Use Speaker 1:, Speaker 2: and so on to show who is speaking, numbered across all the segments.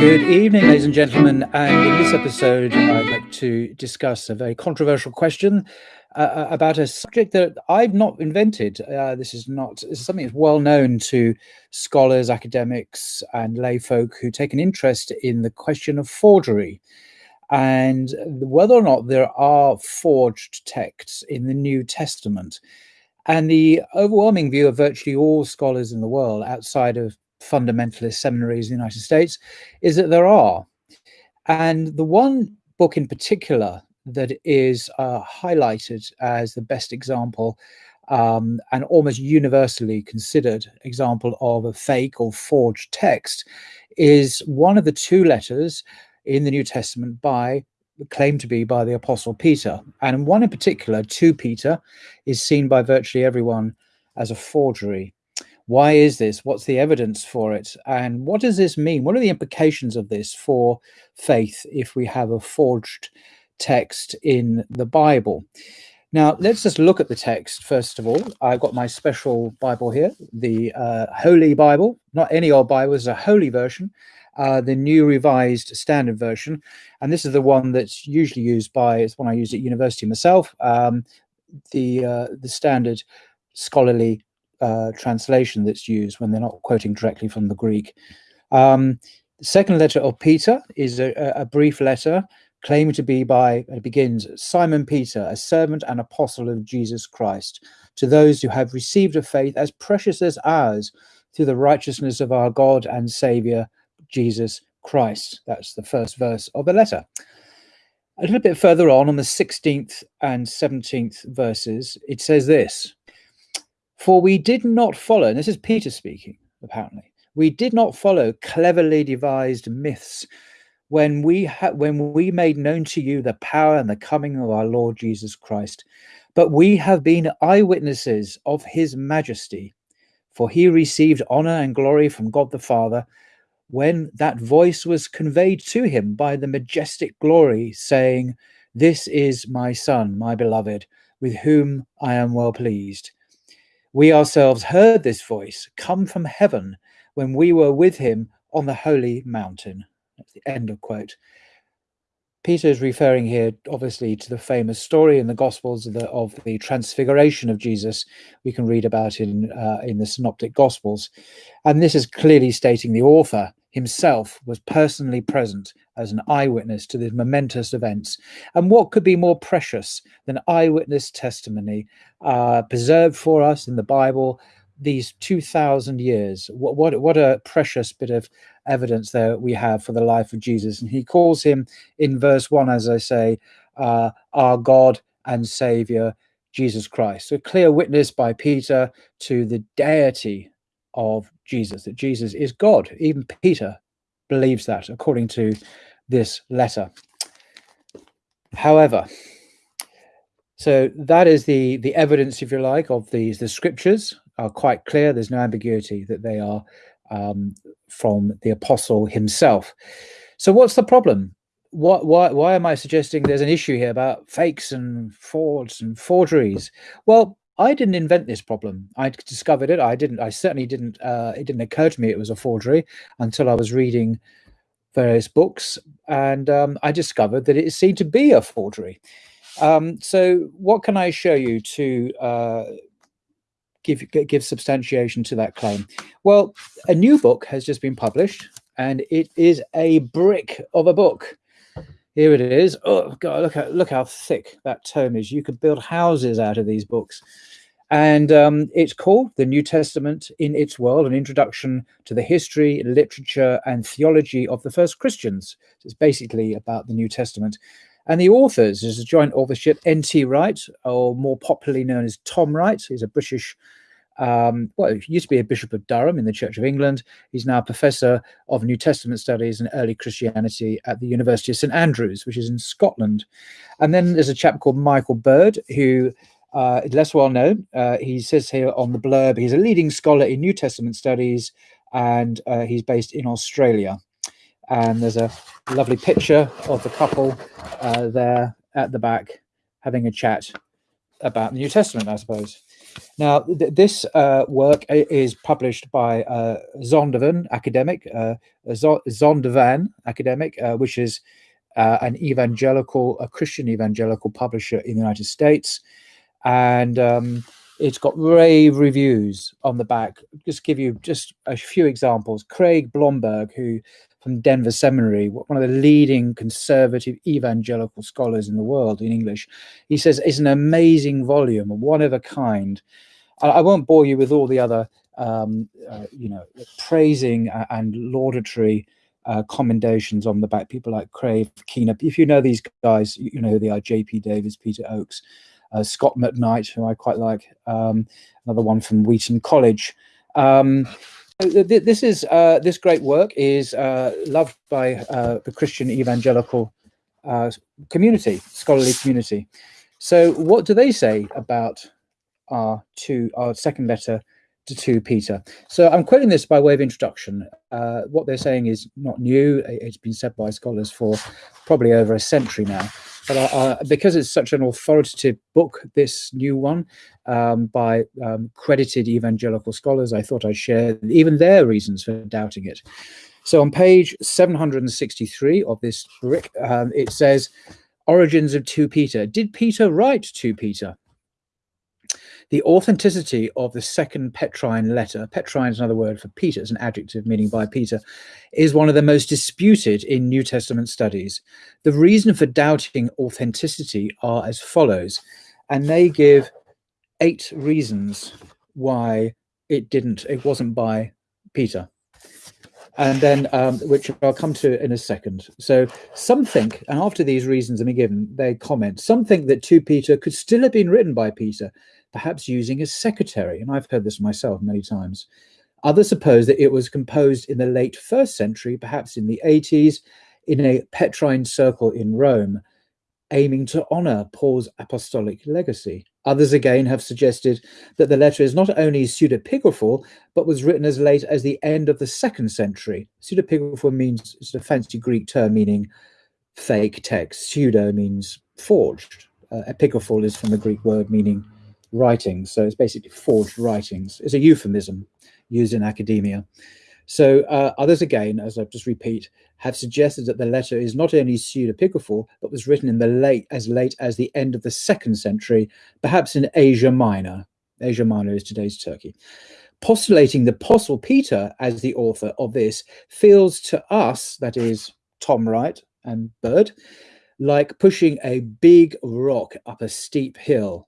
Speaker 1: Good evening, ladies and gentlemen. And in this episode, I'd like to discuss a very controversial question uh, uh, about a subject that I've not invented. Uh, this is not this is something that's well known to scholars, academics, and lay folk who take an interest in the question of forgery and whether or not there are forged texts in the New Testament. And the overwhelming view of virtually all scholars in the world outside of fundamentalist seminaries in the United States is that there are. And the one book in particular that is uh, highlighted as the best example um, and almost universally considered example of a fake or forged text is one of the two letters in the New Testament by claimed to be by the apostle Peter. And one in particular, 2 Peter, is seen by virtually everyone as a forgery. Why is this? What's the evidence for it? And what does this mean? What are the implications of this for faith if we have a forged text in the Bible? Now, let's just look at the text first of all. I've got my special Bible here, the uh, Holy Bible, not any old Bible, it's a holy version, uh, the New Revised Standard Version. And this is the one that's usually used by, it's one I used at university myself, um, the, uh, the standard scholarly uh, translation that's used when they're not quoting directly from the Greek. Um, the second letter of Peter is a, a brief letter claimed to be by, it begins, Simon Peter, a servant and apostle of Jesus Christ, to those who have received a faith as precious as ours through the righteousness of our God and Saviour, Jesus Christ. That's the first verse of the letter. A little bit further on, on the 16th and 17th verses, it says this For we did not follow, and this is Peter speaking, apparently, we did not follow cleverly devised myths when we when we made known to you the power and the coming of our Lord Jesus Christ. But we have been eyewitnesses of his majesty, for he received honor and glory from God the Father when that voice was conveyed to him by the majestic glory, saying, This is my Son, my beloved, with whom I am well pleased. We ourselves heard this voice come from heaven when we were with him on the holy mountain. That's the end of quote. Peter is referring here, obviously, to the famous story in the Gospels of the, of the transfiguration of Jesus. We can read about in uh, in the Synoptic Gospels, and this is clearly stating the author himself was personally present as an eyewitness to these momentous events. And what could be more precious than eyewitness testimony uh, preserved for us in the Bible these 2,000 years? What, what, what a precious bit of evidence there we have for the life of Jesus. And he calls him in verse 1, as I say, uh, our God and Savior, Jesus Christ. So a clear witness by Peter to the deity of Jesus, that Jesus is God. Even Peter believes that, according to this letter. However, so that is the the evidence, if you like, of these. The scriptures are quite clear. There's no ambiguity that they are um, from the apostle himself. So what's the problem? What, why, why am I suggesting there's an issue here about fakes and frauds and forgeries? Well, I didn't invent this problem. I discovered it. I didn't. I certainly didn't. Uh, it didn't occur to me it was a forgery until I was reading various books, and um, I discovered that it seemed to be a forgery. Um, so, what can I show you to uh, give give substantiation to that claim? Well, a new book has just been published, and it is a brick of a book. Here it is. Oh God, look how look how thick that tome is. You could build houses out of these books. And um, it's called The New Testament in Its World, an introduction to the history, literature, and theology of the first Christians. It's basically about the New Testament. And the authors is a joint authorship, N.T. Wright, or more popularly known as Tom Wright. He's a British um, well, he used to be a bishop of Durham in the Church of England. He's now a professor of New Testament studies and early Christianity at the University of St Andrews, which is in Scotland. And then there's a chap called Michael Bird, who uh, less well known. Uh, he says here on the blurb, he's a leading scholar in New Testament studies, and uh, he's based in Australia. And there's a lovely picture of the couple uh, there at the back having a chat about the New Testament, I suppose. Now, th this uh, work is published by uh, Zondervan academic, Zondervan academic, which is an evangelical, a Christian evangelical publisher in the United States, and um, it's got rave reviews on the back. Just give you just a few examples. Craig Blomberg, who from Denver Seminary, one of the leading conservative evangelical scholars in the world in English. He says it's an amazing volume, one of a kind. I, won't bore you with all the other, um, uh, you know, praising and laudatory uh, commendations on the back. People like Craig, Keener. If you know these guys, you know who they are. J.P. Davis, Peter Oakes, uh, Scot McKnight, who I quite like. Um, another one from Wheaton College. Um, this is uh, this great work is uh, loved by uh, the Christian evangelical uh, community, scholarly community. So, what do they say about our two our second letter to 2 Peter? So, I'm quoting this by way of introduction. Uh, what they're saying is not new; it's been said by scholars for probably over a century now. But uh, because it's such an authoritative book, this new one um, by um, credited evangelical scholars, I thought I'd share even their reasons for doubting it. So on page 763 of this brick, um, it says, Origins of 2 Peter. Did Peter write 2 Peter? The authenticity of the second Petrine letter, Petrine is another word for Peter, it's an adjective meaning by Peter, is one of the most disputed in New Testament studies. The reason for doubting authenticity are as follows, and they give eight reasons why it didn't, it wasn't by Peter. And then, um, which I'll come to in a second. So some think, and after these reasons have been given, they comment, some think that 2 Peter could still have been written by Peter, perhaps using a secretary. And I've heard this myself many times. Others suppose that it was composed in the late first century, perhaps in the 80s, in a Petrine circle in Rome, aiming to honor Paul's apostolic legacy. Others again have suggested that the letter is not only pseudepigraphal, but was written as late as the end of the second century. Pseudepigraphal means it's a fancy Greek term meaning fake text. Pseudo means forged. Uh, epigraphal is from the Greek word meaning writings. So it's basically forged writings. It's a euphemism used in academia. So uh, others again, as I just repeat, have suggested that the letter is not only pseudepigraphal, but was written in the late as late as the end of the second century, perhaps in Asia Minor. Asia Minor is today's Turkey. Postulating the Apostle Peter as the author of this feels to us, that is Tom Wright and Bird, like pushing a big rock up a steep hill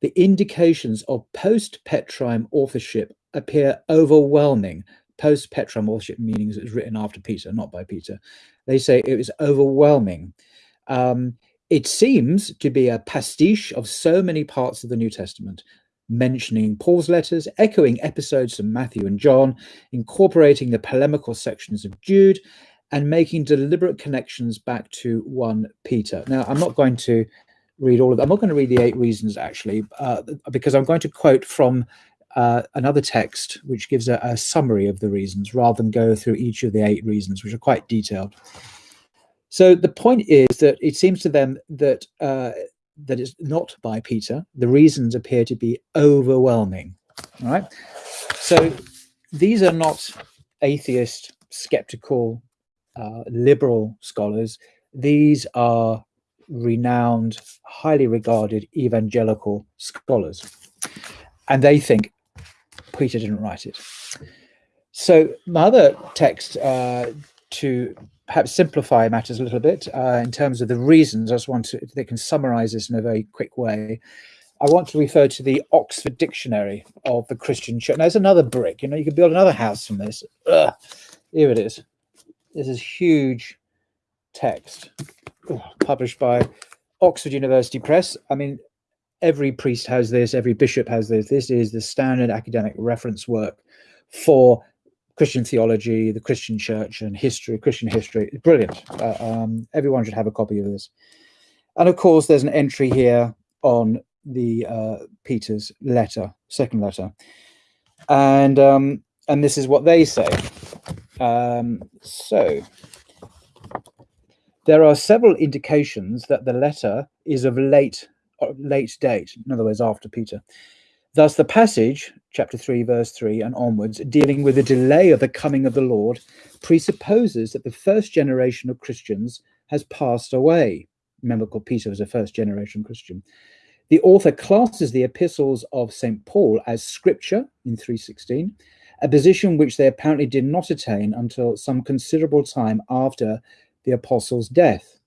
Speaker 1: the indications of post-Petrine authorship appear overwhelming. Post-Petrine authorship meaning it was written after Peter, not by Peter. They say it was overwhelming. Um, it seems to be a pastiche of so many parts of the New Testament, mentioning Paul's letters, echoing episodes from Matthew and John, incorporating the polemical sections of Jude, and making deliberate connections back to 1 Peter. Now, I'm not going to read all of them. I'm not going to read the eight reasons actually, uh, because I'm going to quote from uh, another text which gives a, a, summary of the reasons rather than go through each of the eight reasons, which are quite detailed. So the point is that it seems to them that uh, that is not by Peter. The reasons appear to be overwhelming. All right. So these are not atheist, skeptical, uh, liberal scholars. These are renowned, highly regarded evangelical scholars. And they think Peter didn't write it. So my other text uh, to perhaps simplify matters a little bit uh, in terms of the reasons, I just want to, they can summarize this in a very quick way. I want to refer to the Oxford Dictionary of the Christian Church. Now, there's another brick, you know, you could build another house from this. Ugh, here it is. This is huge text published by Oxford University Press. I mean, every priest has this, every bishop has this. This is the standard academic reference work for Christian theology, the Christian church, and history, Christian history. Brilliant. Uh, um, everyone should have a copy of this. And of course, there's an entry here on the uh, Peter's letter, second letter. And um, and this is what they say. Um, so there are several indications that the letter is of late uh, late date, in other words, after Peter. Thus, the passage, chapter 3, verse 3 and onwards, dealing with the delay of the coming of the Lord, presupposes that the first generation of Christians has passed away. Remember, Peter was a first generation Christian. The author classes the epistles of St. Paul as scripture in 316, a position which they apparently did not attain until some considerable time after the apostle's death.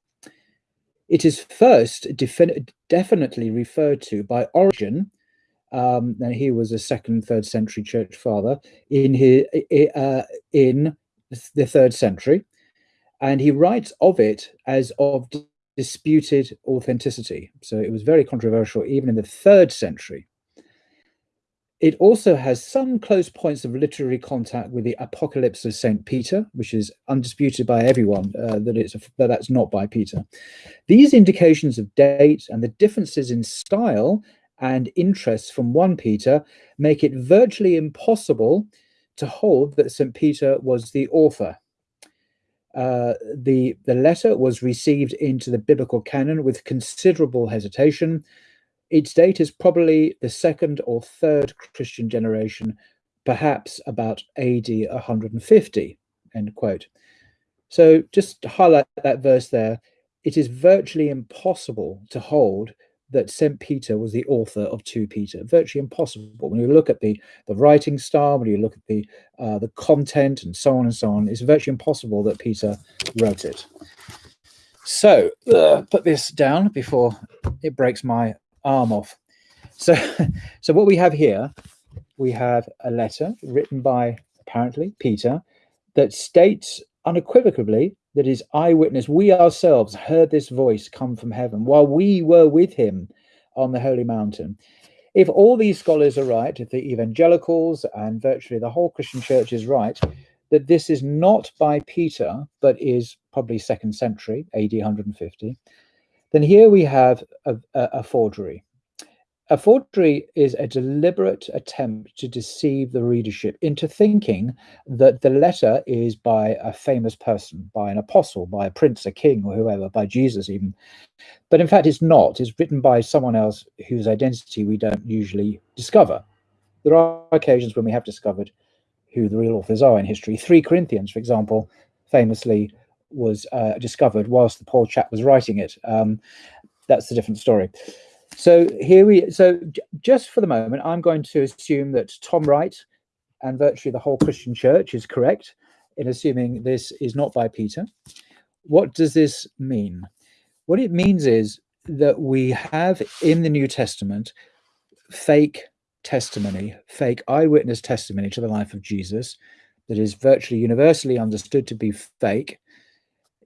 Speaker 1: It is first definitely referred to by Origen, um, and he was a second, third century church father in his, uh, in the third century, and he writes of it as of disputed authenticity. So it was very controversial even in the third century. It also has some close points of literary contact with the Apocalypse of St. Peter, which is undisputed by everyone uh, that, it's a, that that's not by Peter. These indications of date and the differences in style and interests from 1 Peter make it virtually impossible to hold that St. Peter was the author. Uh, the, the letter was received into the biblical canon with considerable hesitation, its date is probably the second or third Christian generation, perhaps about AD 150, end quote. So just to highlight that verse there, it is virtually impossible to hold that St. Peter was the author of 2 Peter. Virtually impossible. When you look at the, the writing style, when you look at the, uh, the content and so on and so on, it's virtually impossible that Peter wrote it. So uh, put this down before it breaks my arm off. So, so what we have here, we have a letter written by apparently Peter that states unequivocally that his eyewitness, we ourselves heard this voice come from heaven while we were with him on the holy mountain. If all these scholars are right, if the evangelicals and virtually the whole Christian church is right, that this is not by Peter, but is probably second century, AD 150, then here we have a, a, a forgery. A forgery is a deliberate attempt to deceive the readership into thinking that the letter is by a famous person, by an apostle, by a prince, a king, or whoever, by Jesus even. But in fact, it's not. It's written by someone else whose identity we don't usually discover. There are occasions when we have discovered who the real authors are in history. 3 Corinthians, for example, famously was uh, discovered whilst the poor chap was writing it. Um, that's a different story. So here we, so just for the moment, I'm going to assume that Tom Wright and virtually the whole Christian church is correct in assuming this is not by Peter. What does this mean? What it means is that we have in the New Testament fake testimony, fake eyewitness testimony to the life of Jesus that is virtually universally understood to be fake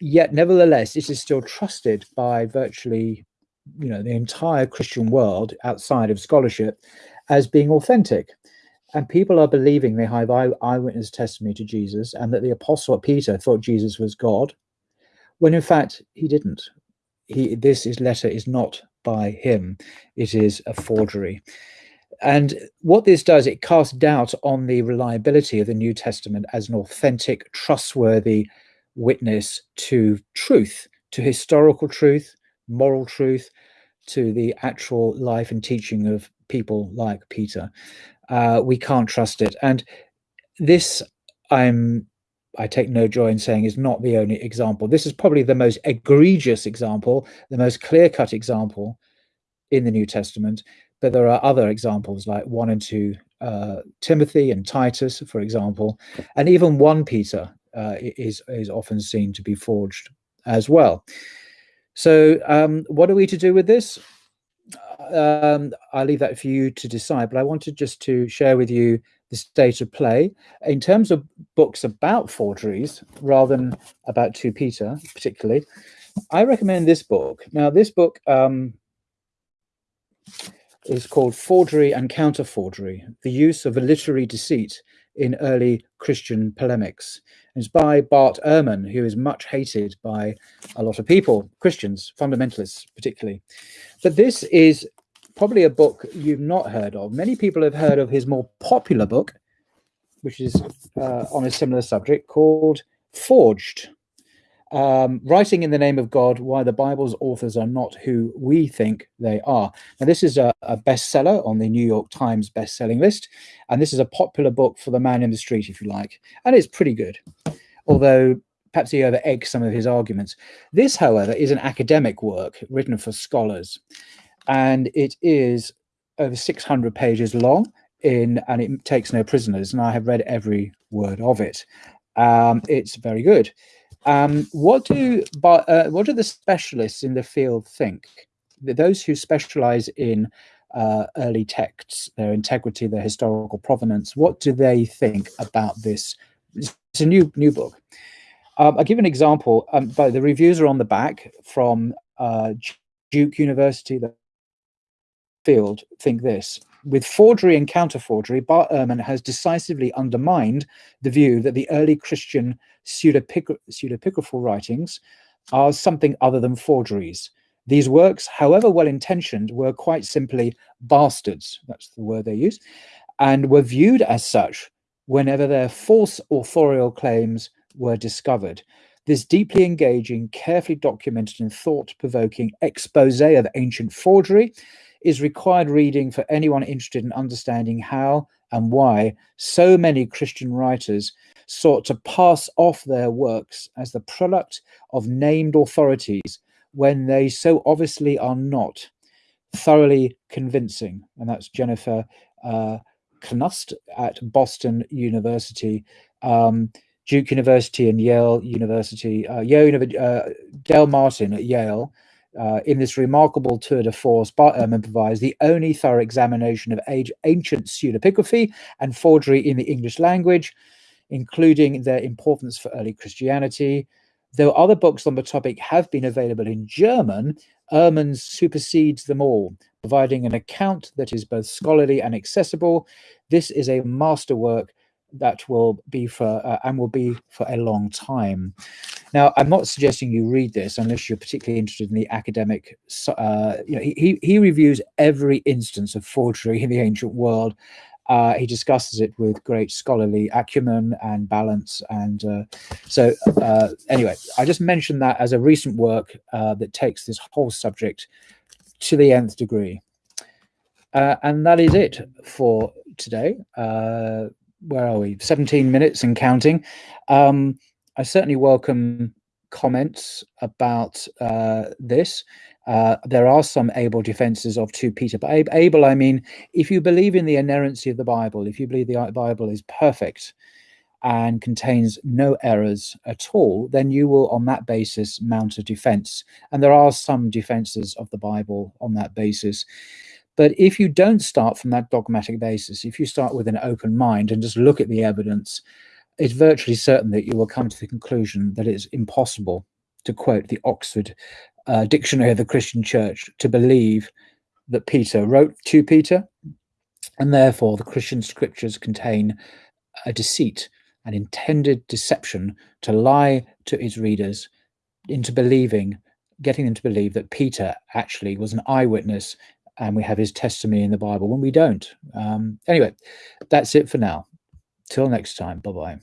Speaker 1: yet nevertheless it is still trusted by virtually you know the entire christian world outside of scholarship as being authentic. And people are believing they have eyewitness testimony to jesus and that the apostle peter thought jesus was god when in fact he didn't. He this is letter is not by him. It is a forgery. And what this does, it casts doubt on the reliability of the New Testament as an authentic, trustworthy witness to truth, to historical truth, moral truth, to the actual life and teaching of people like Peter. Uh, we can't trust it. And this, I'm, I take no joy in saying, is not the only example. This is probably the most egregious example, the most clear-cut example in the New Testament. But there are other examples like 1 and 2 uh, Timothy and Titus, for example, and even 1 Peter uh, is, is often seen to be forged as well. So um, what are we to do with this? Um, I'll leave that for you to decide, but I wanted just to share with you the state of play. In terms of books about forgeries, rather than about 2 Peter particularly, I recommend this book. Now, this book um, is called Forgery and Counter-Forgery, The Use of a Literary Deceit in Early Christian Polemics. It's by Bart Ehrman, who is much hated by a lot of people, Christians, fundamentalists particularly. But this is probably a book you've not heard of. Many people have heard of his more popular book, which is uh, on a similar subject called Forged. Um, writing in the name of God, why the Bible's authors are not who we think they are. Now, this is a, a bestseller on the New York Times best-selling list, and this is a popular book for the man in the street, if you like, and it's pretty good, although perhaps he over-eggs some of his arguments. This, however, is an academic work written for scholars, and it is over 600 pages long in, and it takes no prisoners, and I have read every word of it. Um, it's very good. Um, what do uh, what do the specialists in the field think? Those who specialize in uh, early texts, their integrity, their historical provenance, what do they think about this? It's a new new book. Um, I'll give an example. Um, but the reviews are on the back from uh, Duke University. The field think this. With forgery and counter-forgery, Bart Ehrman has decisively undermined the view that the early Christian pseudepigraphal writings are something other than forgeries. These works, however well-intentioned, were quite simply bastards, that's the word they use, and were viewed as such whenever their false authorial claims were discovered. This deeply engaging, carefully documented and thought-provoking expose of ancient forgery is required reading for anyone interested in understanding how and why so many Christian writers sought to pass off their works as the product of named authorities when they so obviously are not thoroughly convincing. And that's Jennifer uh, Knust at Boston University, um, Duke University and Yale University, uh, Yale, uh, Dale Martin at Yale, uh, in this remarkable tour de force, Bart Ehrman provides the only thorough examination of age, ancient pseudepigraphy and forgery in the English language, including their importance for early Christianity. Though other books on the topic have been available in German, Ehrman supersedes them all, providing an account that is both scholarly and accessible. This is a masterwork that will be for uh, and will be for a long time. Now, I'm not suggesting you read this unless you're particularly interested in the academic. Uh, you know, he he reviews every instance of forgery in the ancient world. Uh, he discusses it with great scholarly acumen and balance. And uh, so, uh, anyway, I just mentioned that as a recent work uh, that takes this whole subject to the nth degree. and that is it for today where are we? 17 minutes and counting. Um, I certainly welcome comments about uh, this. Uh, there are some able defenses of 2 Peter, but able, I mean, if you believe in the inerrancy of the Bible, if you believe the Bible is perfect and contains no errors at all, then you will, on that basis, mount a defense. And there are some defenses of the Bible on that basis. But if you don't start from that dogmatic basis, if you start with an open mind and just look at the evidence, it's virtually certain that you will come to the conclusion that it's impossible, to quote the Oxford uh, Dictionary of the Christian Church, to believe that Peter wrote 2 Peter, and therefore the Christian scriptures contain a deceit, an intended deception to lie to his readers into believing, getting them to believe that Peter actually was an eyewitness and we have his testimony in the Bible when we don't. Um, anyway, that's it for now. Till next time. Bye bye.